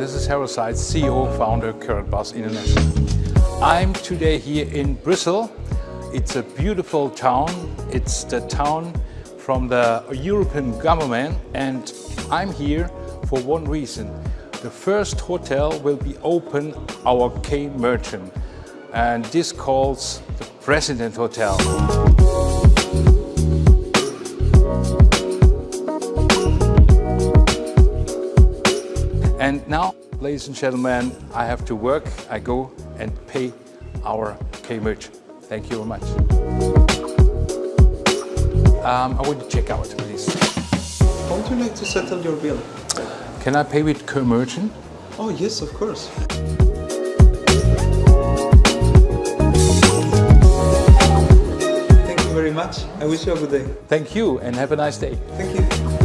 this is Harald Seitz, CEO founder Karatbars International. I'm today here in Brussels. It's a beautiful town. It's the town from the European government and I'm here for one reason. The first hotel will be open our K Merchant and this calls the President Hotel. And now, ladies and gentlemen, I have to work. I go and pay our K-Merch. Thank you very much. Um, I want to check out, please. How would you like to settle your bill? Can I pay with K-Merchant? Oh yes, of course. Thank you very much. I wish you a good day. Thank you and have a nice day. Thank you.